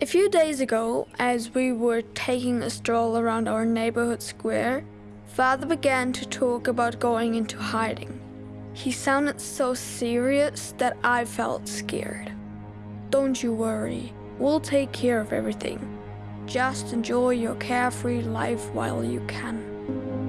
A few days ago, as we were taking a stroll around our neighborhood square, Father began to talk about going into hiding. He sounded so serious that I felt scared. Don't you worry, we'll take care of everything. Just enjoy your carefree life while you can.